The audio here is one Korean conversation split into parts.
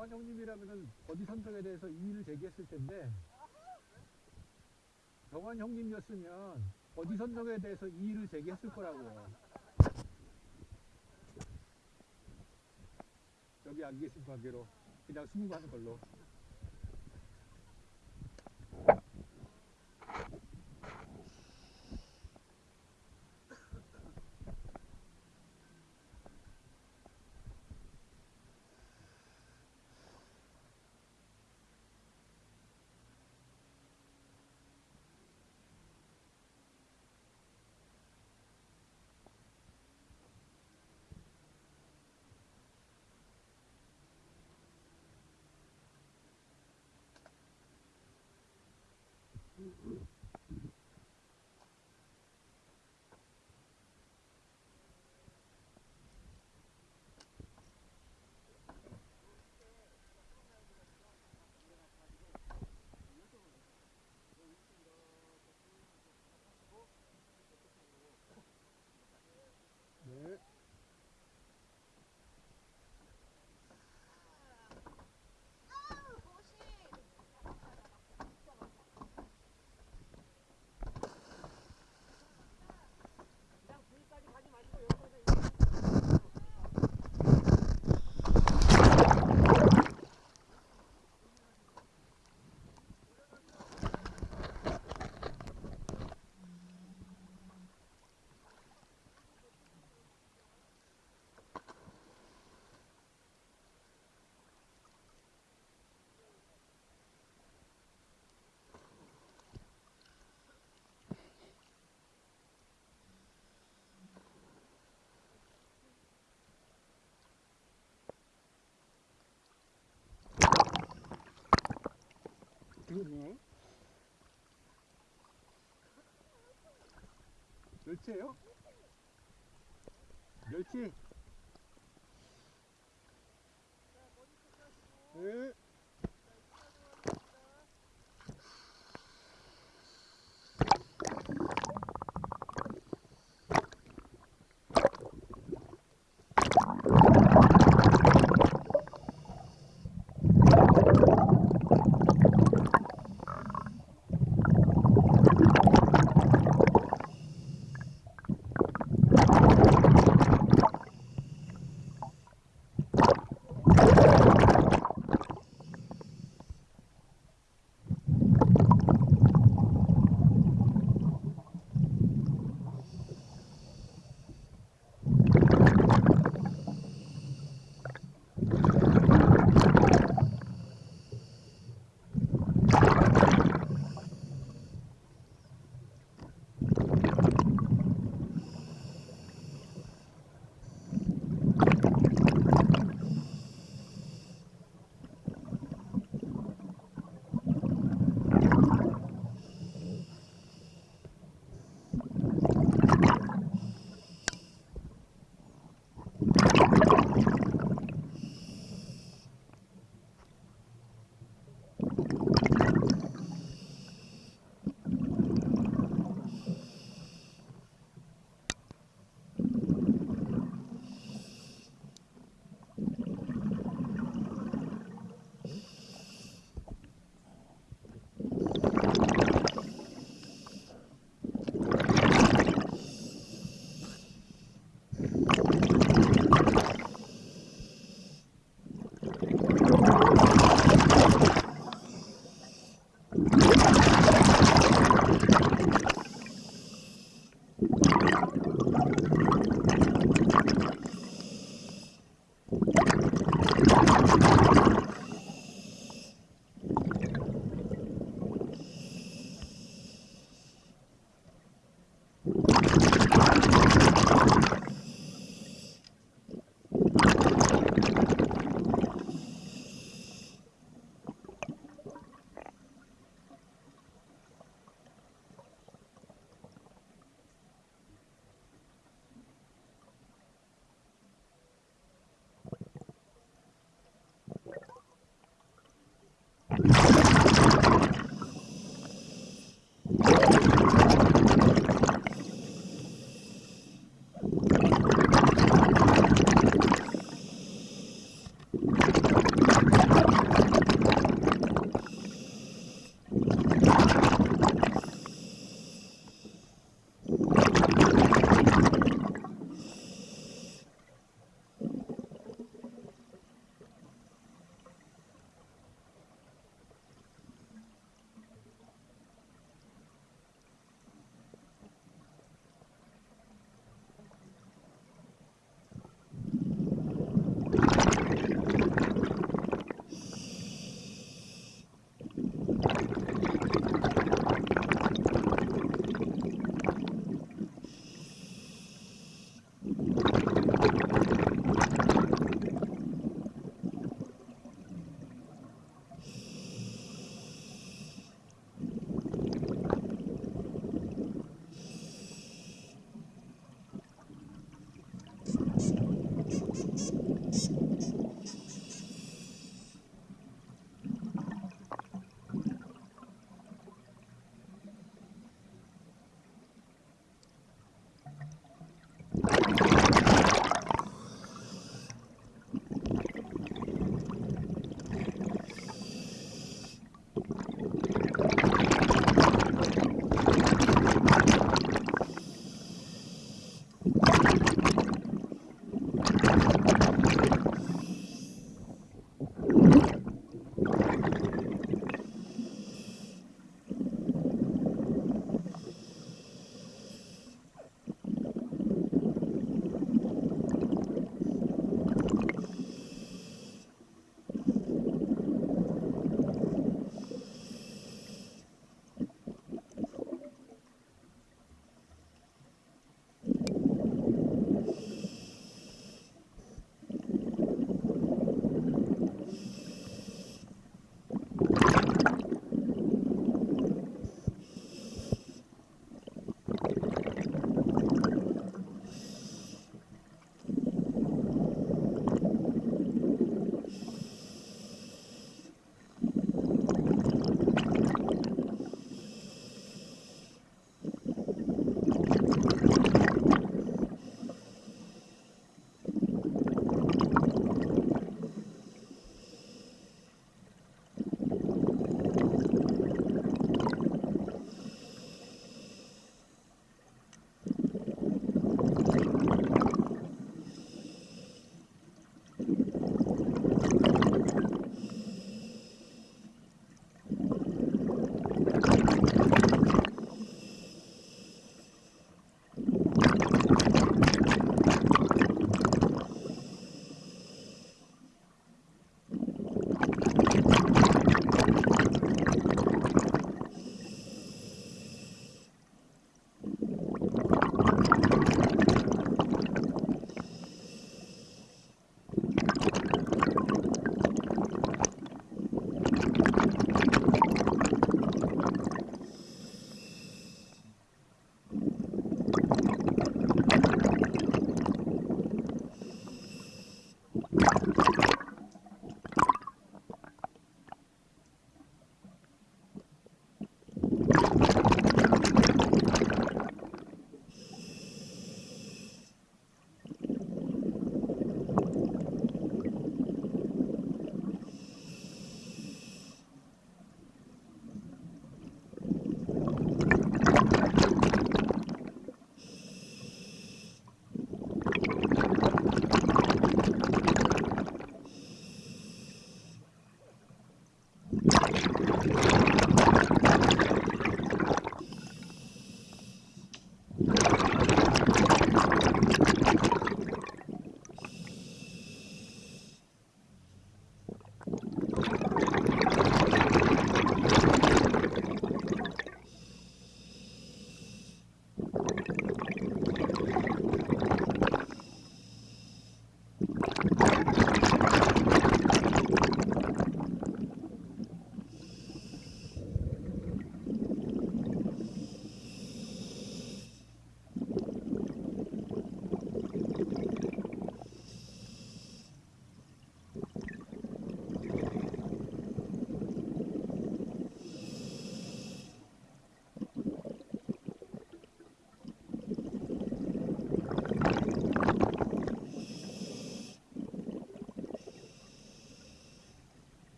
정환 형님이라면은 어디 선정에 대해서 이의를 제기했을 텐데 정환 형님이었으면 어디 선정에 대해서 이의를 제기했을 거라고요. 여기 안 계신 관계로 그냥 수긍하는 걸로. 그러네. 멸치예요? 멸치.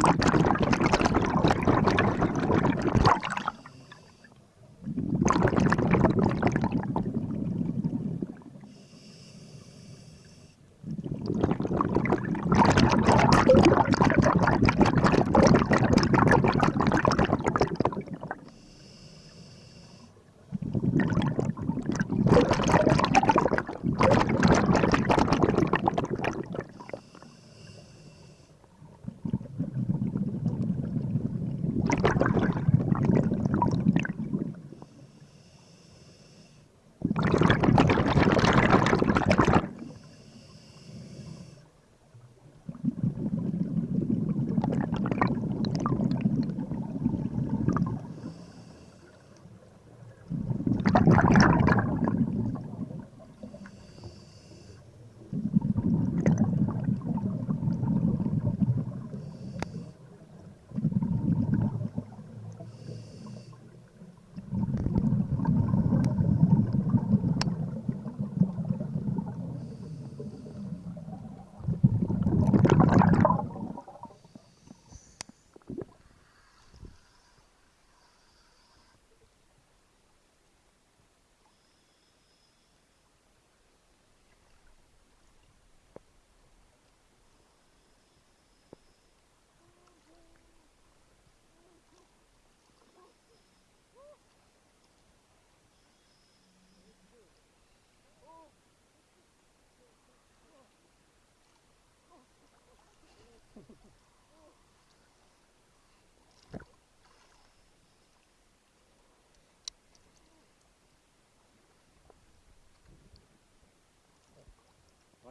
thank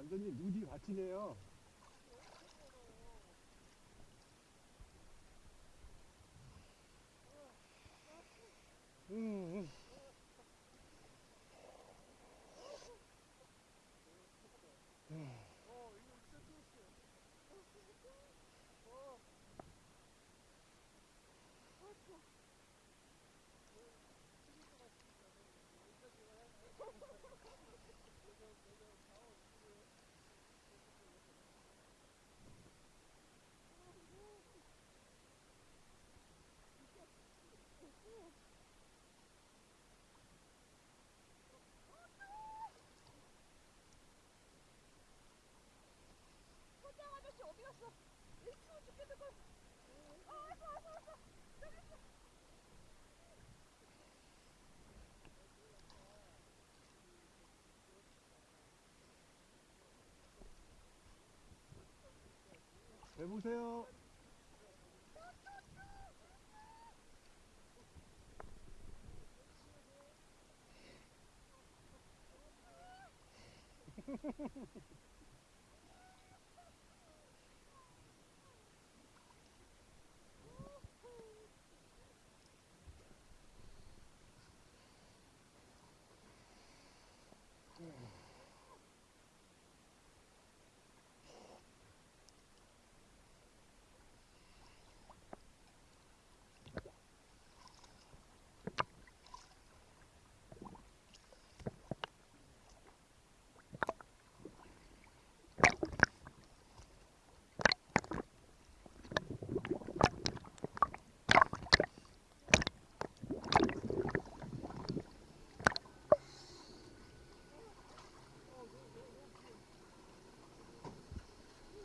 완전히 누디 밭이네요. 해보세요.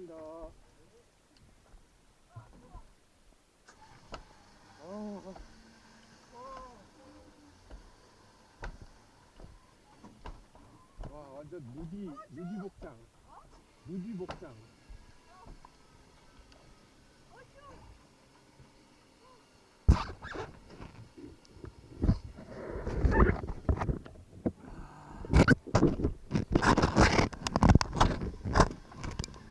감사합니다. 아, 와, 완전 무기, 무기 복장. 무기 복장.